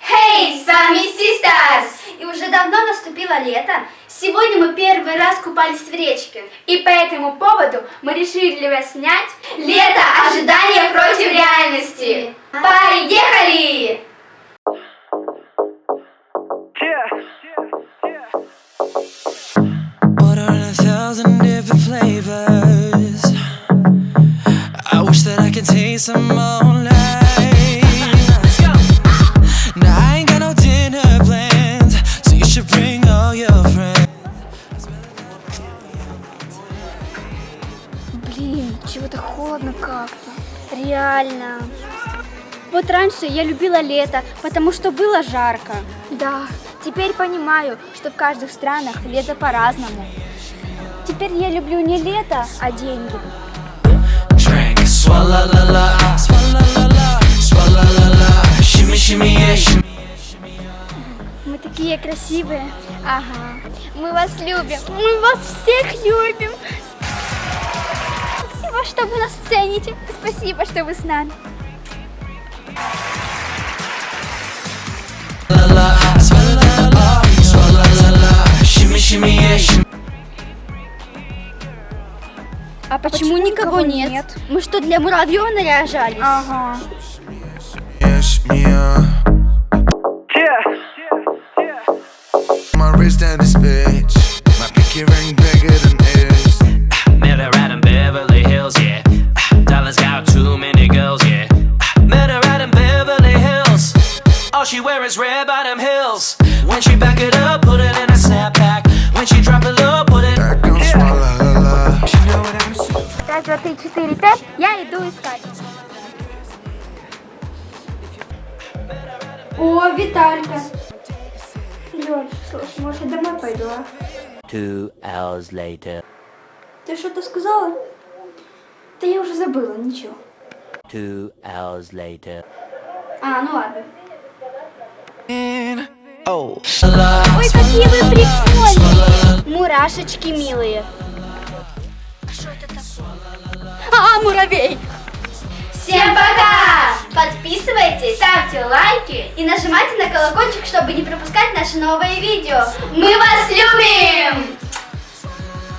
Hey, сами sisters! И уже давно наступило лето. Сегодня мы первый раз купались в речке. И по этому поводу мы решили вас снять «Лето. ожидания против реальности». Поехали! Yeah, yeah. Блин, чего-то холодно как-то. Реально. Вот раньше я любила лето, потому что было жарко. Да, теперь понимаю, что в каждых странах лето по-разному. Теперь я люблю не лето, а деньги. Drink, Мы такие красивые. Ага. Мы вас любим. Мы вас всех любим. Спасибо, что вы нас цените. Спасибо, что вы с нами. А почему, никого, нет? Мы что, для муравьев наряжались? Ага. Is red bottom heels. When she back it up, put it in a snapback. When she drop it low, put it. Back on swallow her love. She know what I'm saying. Раз, два, три, четыре, пять. Я иду искать. О, Виталька. Лёш, слушай, может, я домой пойду, а? Two hours later. Ты что-то сказала? Да я уже забыла, ничего. Two hours later. А, ну ладно. Oh, Ой, какие вы прикольные! Мурашечки милые. А что это такое? А, муравей! Всем пока! Подписывайтесь, ставьте лайки и нажимайте на колокольчик, чтобы не пропускать наши новые видео. Мы вас любим!